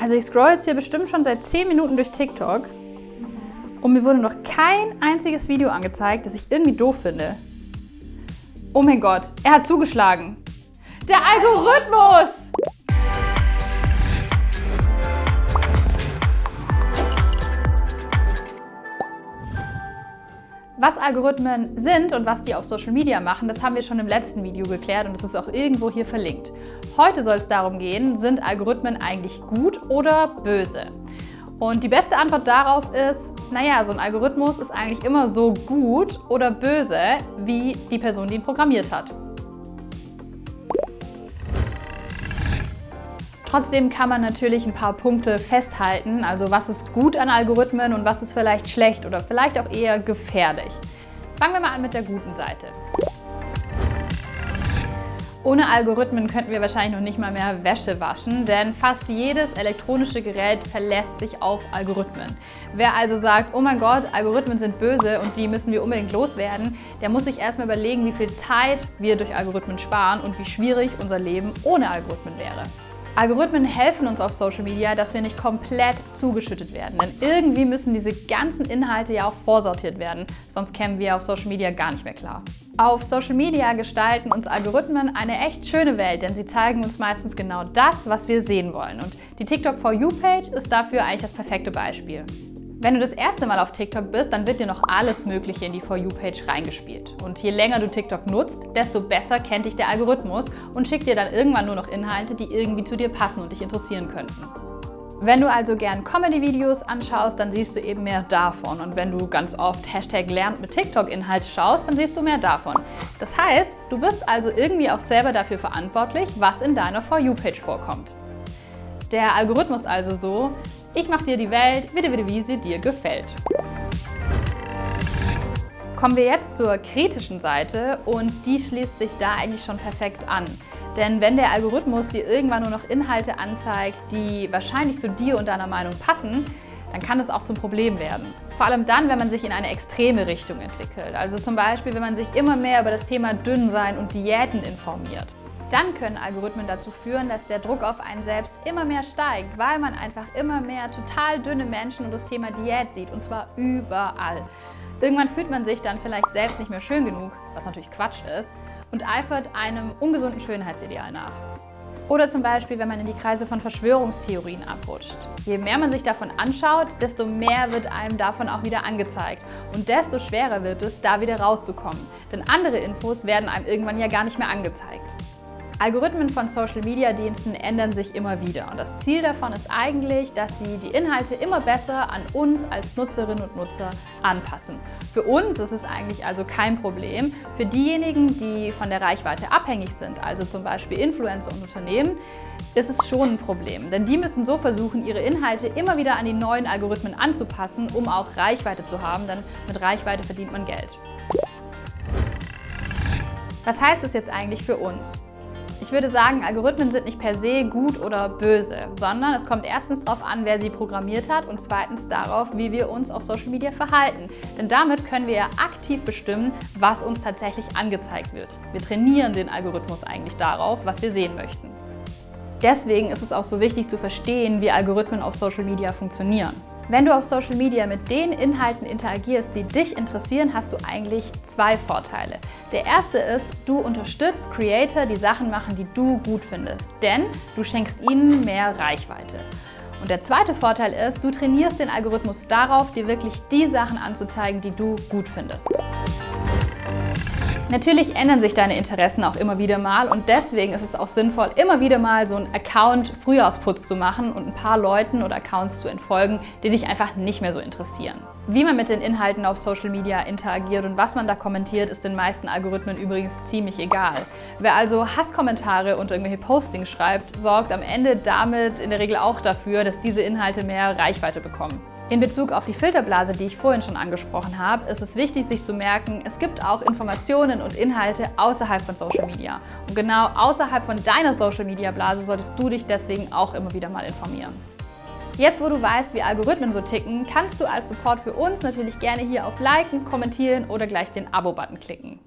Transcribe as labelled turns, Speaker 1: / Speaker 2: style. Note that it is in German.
Speaker 1: Also ich scroll jetzt hier bestimmt schon seit 10 Minuten durch TikTok und mir wurde noch kein einziges Video angezeigt, das ich irgendwie doof finde. Oh mein Gott, er hat zugeschlagen. Der Algorithmus! Was Algorithmen sind und was die auf Social Media machen, das haben wir schon im letzten Video geklärt und es ist auch irgendwo hier verlinkt. Heute soll es darum gehen, sind Algorithmen eigentlich gut oder böse? Und die beste Antwort darauf ist, naja, so ein Algorithmus ist eigentlich immer so gut oder böse, wie die Person, die ihn programmiert hat. Trotzdem kann man natürlich ein paar Punkte festhalten, also was ist gut an Algorithmen und was ist vielleicht schlecht oder vielleicht auch eher gefährlich. Fangen wir mal an mit der guten Seite. Ohne Algorithmen könnten wir wahrscheinlich noch nicht mal mehr Wäsche waschen, denn fast jedes elektronische Gerät verlässt sich auf Algorithmen. Wer also sagt, oh mein Gott, Algorithmen sind böse und die müssen wir unbedingt loswerden, der muss sich erstmal überlegen, wie viel Zeit wir durch Algorithmen sparen und wie schwierig unser Leben ohne Algorithmen wäre. Algorithmen helfen uns auf Social Media, dass wir nicht komplett zugeschüttet werden. Denn irgendwie müssen diese ganzen Inhalte ja auch vorsortiert werden, sonst kämen wir auf Social Media gar nicht mehr klar. Auf Social Media gestalten uns Algorithmen eine echt schöne Welt, denn sie zeigen uns meistens genau das, was wir sehen wollen. Und die TikTok For You Page ist dafür eigentlich das perfekte Beispiel. Wenn du das erste Mal auf TikTok bist, dann wird dir noch alles Mögliche in die For You-Page reingespielt. Und je länger du TikTok nutzt, desto besser kennt dich der Algorithmus und schickt dir dann irgendwann nur noch Inhalte, die irgendwie zu dir passen und dich interessieren könnten. Wenn du also gern Comedy-Videos anschaust, dann siehst du eben mehr davon. Und wenn du ganz oft Hashtag lernt mit TikTok-Inhalte schaust, dann siehst du mehr davon. Das heißt, du bist also irgendwie auch selber dafür verantwortlich, was in deiner For You-Page vorkommt. Der Algorithmus also so, ich mache dir die Welt wie sie dir gefällt. Kommen wir jetzt zur kritischen Seite und die schließt sich da eigentlich schon perfekt an. Denn wenn der Algorithmus dir irgendwann nur noch Inhalte anzeigt, die wahrscheinlich zu dir und deiner Meinung passen, dann kann es auch zum Problem werden. Vor allem dann, wenn man sich in eine extreme Richtung entwickelt. Also zum Beispiel, wenn man sich immer mehr über das Thema Dünnsein und Diäten informiert. Dann können Algorithmen dazu führen, dass der Druck auf einen selbst immer mehr steigt, weil man einfach immer mehr total dünne Menschen und das Thema Diät sieht, und zwar überall. Irgendwann fühlt man sich dann vielleicht selbst nicht mehr schön genug, was natürlich Quatsch ist, und eifert einem ungesunden Schönheitsideal nach. Oder zum Beispiel, wenn man in die Kreise von Verschwörungstheorien abrutscht. Je mehr man sich davon anschaut, desto mehr wird einem davon auch wieder angezeigt. Und desto schwerer wird es, da wieder rauszukommen. Denn andere Infos werden einem irgendwann ja gar nicht mehr angezeigt. Algorithmen von Social-Media-Diensten ändern sich immer wieder und das Ziel davon ist eigentlich, dass sie die Inhalte immer besser an uns als Nutzerinnen und Nutzer anpassen. Für uns ist es eigentlich also kein Problem. Für diejenigen, die von der Reichweite abhängig sind, also zum Beispiel Influencer und Unternehmen, ist es schon ein Problem. Denn die müssen so versuchen, ihre Inhalte immer wieder an die neuen Algorithmen anzupassen, um auch Reichweite zu haben, denn mit Reichweite verdient man Geld. Was heißt es jetzt eigentlich für uns? Ich würde sagen, Algorithmen sind nicht per se gut oder böse, sondern es kommt erstens darauf an, wer sie programmiert hat und zweitens darauf, wie wir uns auf Social Media verhalten. Denn damit können wir ja aktiv bestimmen, was uns tatsächlich angezeigt wird. Wir trainieren den Algorithmus eigentlich darauf, was wir sehen möchten. Deswegen ist es auch so wichtig zu verstehen, wie Algorithmen auf Social Media funktionieren. Wenn du auf Social Media mit den Inhalten interagierst, die dich interessieren, hast du eigentlich zwei Vorteile. Der erste ist, du unterstützt Creator, die Sachen machen, die du gut findest, denn du schenkst ihnen mehr Reichweite. Und der zweite Vorteil ist, du trainierst den Algorithmus darauf, dir wirklich die Sachen anzuzeigen, die du gut findest. Natürlich ändern sich deine Interessen auch immer wieder mal und deswegen ist es auch sinnvoll, immer wieder mal so einen Account-Frühjahrsputz zu machen und ein paar Leuten oder Accounts zu entfolgen, die dich einfach nicht mehr so interessieren. Wie man mit den Inhalten auf Social Media interagiert und was man da kommentiert, ist den meisten Algorithmen übrigens ziemlich egal. Wer also Hasskommentare und irgendwelche Postings schreibt, sorgt am Ende damit in der Regel auch dafür, dass diese Inhalte mehr Reichweite bekommen. In Bezug auf die Filterblase, die ich vorhin schon angesprochen habe, ist es wichtig, sich zu merken, es gibt auch Informationen und Inhalte außerhalb von Social Media. Und genau außerhalb von deiner Social Media Blase solltest du dich deswegen auch immer wieder mal informieren. Jetzt, wo du weißt, wie Algorithmen so ticken, kannst du als Support für uns natürlich gerne hier auf Liken, Kommentieren oder gleich den Abo-Button klicken.